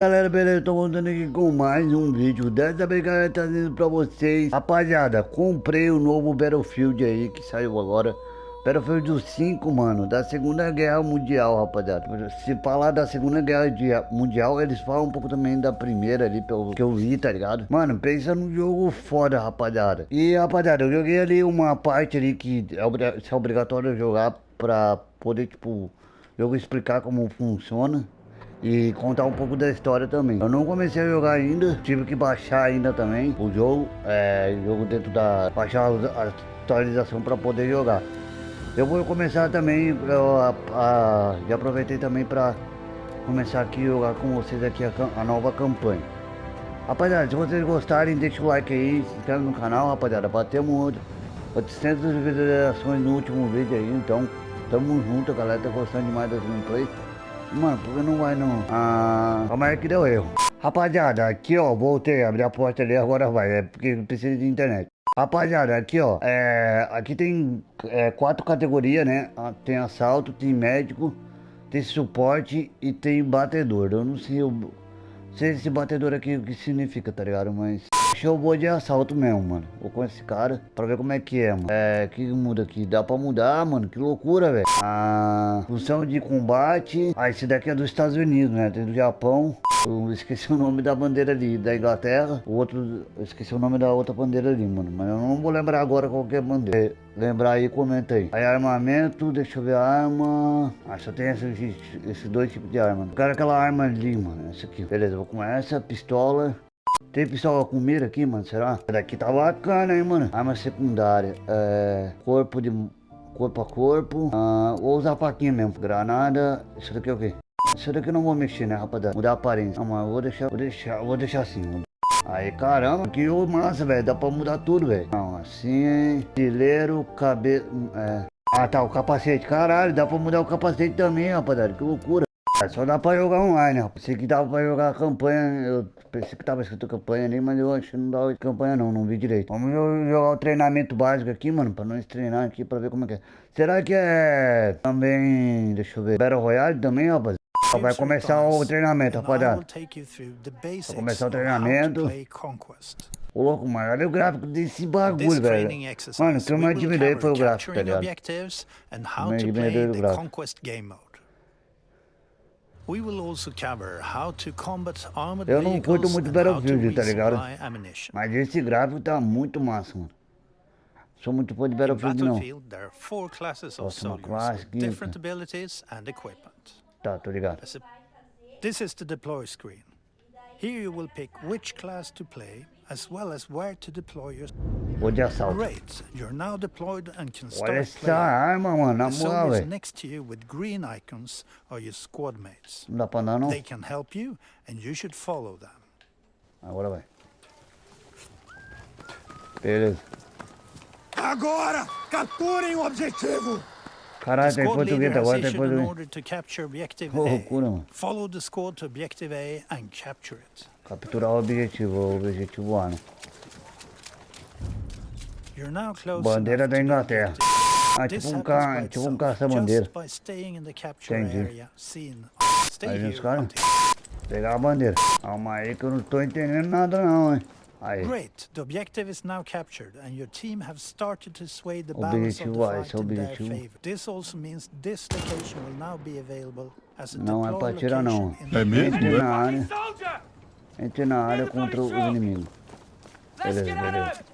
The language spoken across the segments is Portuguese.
Galera, beleza? Tô voltando aqui com mais um vídeo Dessa vez, trazendo pra vocês. Rapaziada, comprei o novo Battlefield aí Que saiu agora. Battlefield 5, mano Da Segunda Guerra Mundial, rapaziada. Se falar da Segunda Guerra Mundial Eles falam um pouco também da Primeira ali Pelo que eu vi, tá ligado? Mano, pensa num jogo foda, rapaziada. E, rapaziada, eu joguei ali uma parte ali Que é, é obrigatório jogar Pra poder, tipo jogo explicar como funciona e contar um pouco da história também. Eu não comecei a jogar ainda, tive que baixar ainda também o jogo, é, jogo dentro da... baixar a atualização para poder jogar. Eu vou começar também, eu, a, a, já aproveitei também para começar aqui jogar com vocês aqui a, a, nova campanha. Rapaziada, se vocês gostarem, deixa o like aí, se inscreve no canal, rapaziada. Batemos 800 visualizações no último vídeo aí, então tamo junto, galera tá gostando demais das gameplays. Mano, por que não vai não? Ah, calma aí que deu erro. Rapaziada, aqui ó, voltei, abri a porta ali, agora vai, é porque precisa de internet. Rapaziada, aqui ó, é, aqui tem é, quatro categorias, né? Ah, tem assalto, tem médico, tem suporte e tem batedor. Eu não sei, eu, sei esse batedor aqui o que significa, tá ligado? Mas eu vou de assalto mesmo, mano. Vou com esse cara pra ver como é que é, mano. É, que muda aqui? Dá pra mudar, mano. Que loucura, velho. A função de combate. Ah, esse daqui é dos Estados Unidos, né? Tem do Japão. Eu esqueci o nome da bandeira ali, da Inglaterra. O outro, eu esqueci o nome da outra bandeira ali, mano. Mas eu não vou lembrar agora qual que é a bandeira. É, lembrar aí, comenta aí. Aí armamento, deixa eu ver a arma. Ah, só tem esses, esses dois tipos de arma. Eu quero aquela arma ali, mano. Essa aqui. Beleza, vou com essa, pistola. Tem pistola com mira aqui, mano, será? Daqui tá bacana, hein, mano. Arma secundária. É... Corpo de... Corpo a corpo. Ah, vou usar a faquinha mesmo. Granada. Isso daqui é o quê? Isso daqui eu não vou mexer, né, rapaziada? Mudar a aparência. Não, mas vou deixar... Vou deixar... Vou deixar assim. Aí, caramba, que massa, velho. Dá pra mudar tudo, velho. Não, assim. Estileiro, cabelo... É... Ah, tá, o capacete. Caralho, dá pra mudar o capacete também, rapaziada. Que loucura. Só dá pra jogar online, rapaz. Pensei que dava pra jogar campanha. Eu pensei que tava escrito campanha ali, mas eu acho que não dava campanha não, não vi direito. Vamos jogar o treinamento básico aqui, mano, pra nós treinar aqui pra ver como é que é. Será que é também, deixa eu ver, Battle Royale também, rapaz? Vai começar o treinamento, rapaziada. Vai começar o treinamento. Ô louco, mano, olha o gráfico desse bagulho, velho. Mano, o que eu me admirei foi o gráfico, tá ligado? Me admirei do gráfico. Eu não curto muito Battlefield, tá ligado? Mas esse gráfico tá muito massa, mano. Sou muito fã de Battlefield, não. Nossa, uma classe aqui. Tá, tô ligado. This is the deploy screen. Here you will pick which class to play as well as where to deploy your... Vou de assalto. Great. You're now deployed and can start Olha essa arma, mano, na moral, velho. next to you with green icons are your squad mates. Não dá pra andar, não? They can help you and you should follow them. Agora vai. Beleza. Agora, capturem o objetivo. Caralho, tem português agora, tem português. Loucura, mano. Follow the squad to objective A and capture it. Capturar o objetivo, o objetivo A, né? Bandeira da Inglaterra. Ah, tipo um, ca... tipo um caça-bandeira. Entendi. Aí os caras. Pegar a bandeira. Calma aí que eu não tô entendendo nada não, hein. Aí. Great. The objective is now captured and your team have started to sway the balance of the fight in their favor. This also means this location will now be available as a Não é pra tirar não. É mesmo? Entre na área. Entre na área contra os inimigos. Beleza, beleza.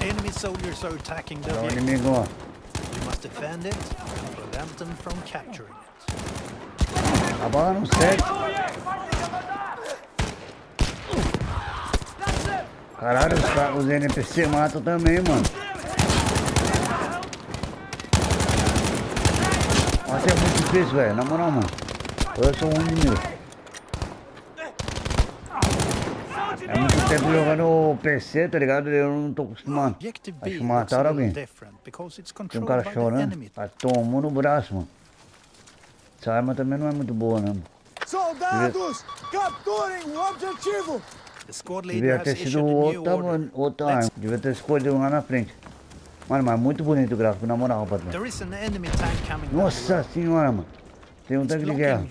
Enemy soldiers are attacking the objective. inimigo, ó. You must defend it and prevent them from capturing it. A bala não segue. Caralho, os, os NPC matam também, mano. Nossa, é muito difícil, velho. Na moral, mano. Eu sou um inimigo. É muito tempo jogando PC, tá ligado? Eu não tô acostumado. Acho que mataram alguém. Tem um cara chorando. Ah, tomou no braço, mano. Essa arma também não é muito boa, né? Soldados, capturem o objetivo! Devia ter sido outra, outra arma. Devia ter escolhido lá na frente. Mano, mas muito bonito o gráfico, na moral, patrão. Nossa senhora, mano. Tem um tanque de guerra.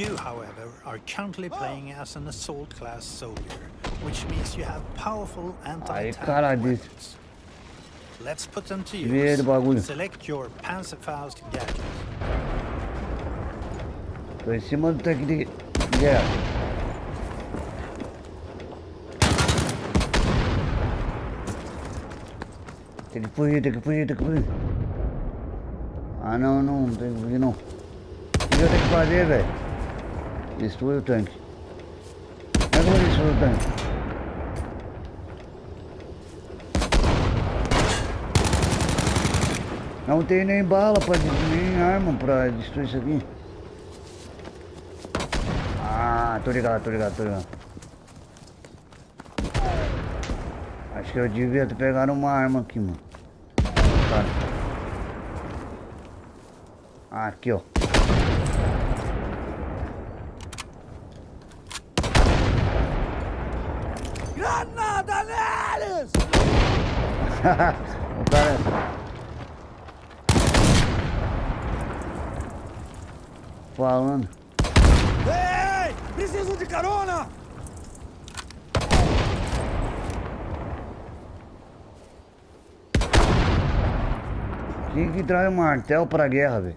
you however, are currently playing as an assault class soldier, which means you have powerful anti-tank weapons. Let's put them to use. Select your Panzerfaust gadget. Tô em cima do tanque de guerra. Tem que fugir, tem que fugir, tem que fugir. Ah não, não, não tem que fugir não. O que eu tenho que fazer, velho? Destrua o tanque. Como é que eu vou destruir o tanque? Não tem nem bala pra nem arma pra destruir isso aqui. Ah, tô ligado, tô ligado, tô ligado. Acho que eu devia ter pegado uma arma aqui, mano. Tá. Ah, aqui, ó. Granada neles! o cara... falando. Ei! Preciso de carona! Quem que traz um martel pra guerra, velho?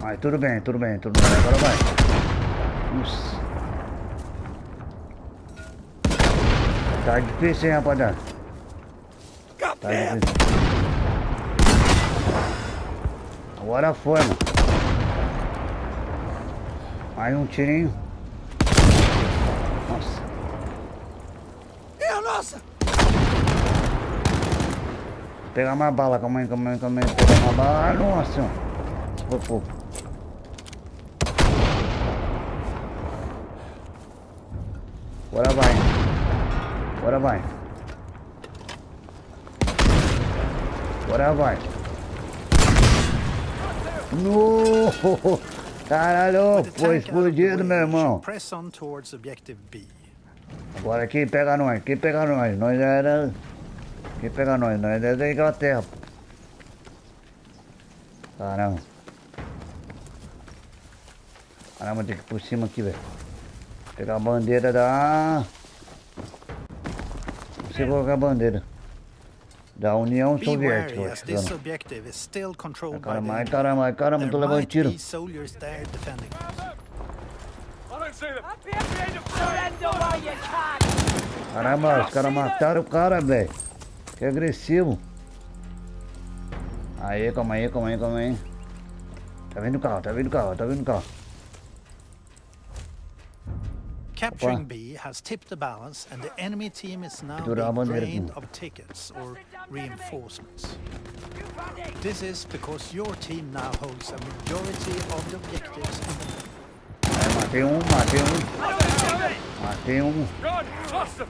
Mas tudo bem, tudo bem, tudo bem. Agora vai. Nossa. Tá difícil, hein, rapaziada? Tá difícil. Agora foi, mano. Aí um tirinho. Nossa. É nossa! Pegar mais bala, calma aí, calma aí, calma aí. Pegar mais bala. Nossa. Foi pouco. Agora vai. Agora vai. Agora vai. No! Caralho, foi explodido, meu irmão. Agora quem pega nós? Quem pega nós? Nós era... Quem pega nós? Nós é da Inglaterra. Caramba. Caramba, tem que ir por cima aqui, velho. Pegar a bandeira da... Você colocar a bandeira da União Soviética. Caramba, caramba, caramba, tô levando tiro. Caramba, os caras mataram o cara, velho. Que agressivo. Aí, calma aí, calma aí, calma aí. Tá vendo o carro, tá vendo o carro, tá vendo o carro. Capturing B has tipped the balance and the enemy team is now being drained of tickets or reinforcements. This is because your team now holds a majority of the objectives in the matei um, matei um. Matei um.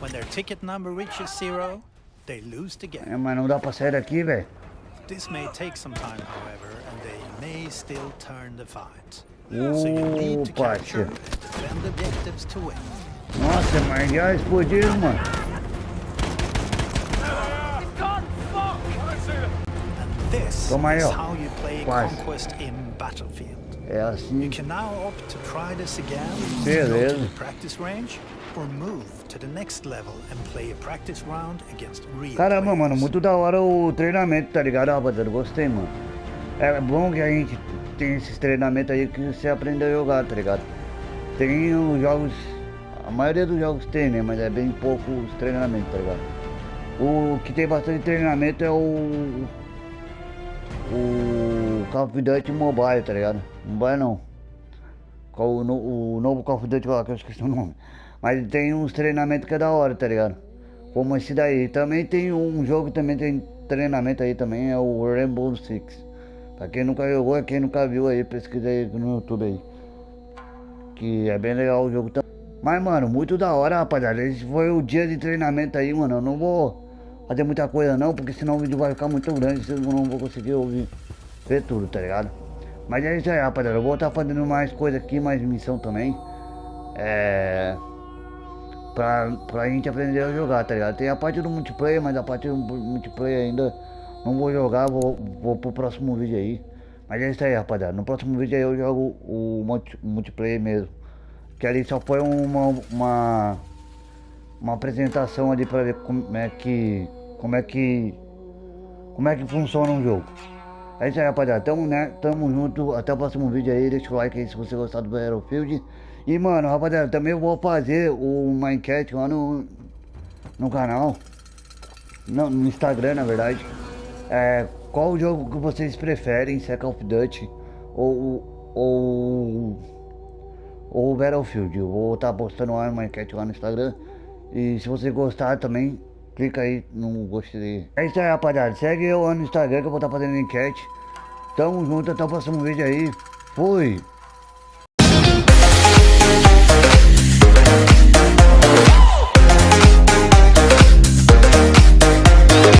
When their ticket number reaches zero, they lose the game. É, mas não dá pra sair daqui, velho. This may take some time, however, and they may still turn the fight. Ô, Pátia. Nossa, mas já explodiu, mano. Toma aí, ó. Quase. É assim. Beleza. Caramba, mano, muito da hora o treinamento, tá ligado, rapaziada? Gostei, mano. É bom que a gente tem esses treinamentos aí que você aprende a jogar, tá ligado? Tem os jogos, a maioria dos jogos tem, né? Mas é bem pouco os treinamentos, tá ligado? O que tem bastante treinamento é o. O Call of Duty Mobile, tá ligado? Mobile não. O, o novo Call of Duty lá, que eu esqueci o nome. Mas tem uns treinamentos que é da hora, tá ligado? Como esse daí. Também tem um jogo também tem treinamento aí também, é o Rainbow Six. Pra quem nunca jogou, quem nunca viu aí, pesquisa aí no YouTube aí. Que é bem legal o jogo também. Mas, mano, muito da hora, rapaziada. Esse foi o dia de treinamento aí, mano. Eu não vou fazer muita coisa não, porque senão o vídeo vai ficar muito grande. Eu não vou conseguir ouvir, ver tudo, tá ligado? Mas é isso aí, rapaziada. Eu vou estar fazendo mais coisa aqui, mais missão também. É. Pra, pra gente aprender a jogar, tá ligado? Tem a parte do multiplayer, mas a parte do multiplayer ainda não vou jogar, vou, vou pro próximo vídeo aí. Mas é isso aí, rapaziada. No próximo vídeo aí eu jogo o multi, multiplayer mesmo. Que ali só foi uma, uma, uma apresentação ali pra ver como é que. Como é que. Como é que funciona um jogo. É isso aí, rapaziada. Tamo, né? Tamo junto. Até o próximo vídeo aí. Deixa o like aí se você gostar do Battlefield. E, mano, rapaziada, também vou fazer uma enquete lá no, no canal. No, no Instagram, na verdade. É, qual jogo que vocês preferem, se é Call of Duty ou, ou, ou Battlefield? Eu vou estar tá postando uma enquete lá no Instagram. E se você gostar também, clica aí no gostei. É isso aí, rapaziada. Segue eu lá no Instagram que eu vou estar tá fazendo enquete. Tamo junto, até o próximo vídeo aí. Fui!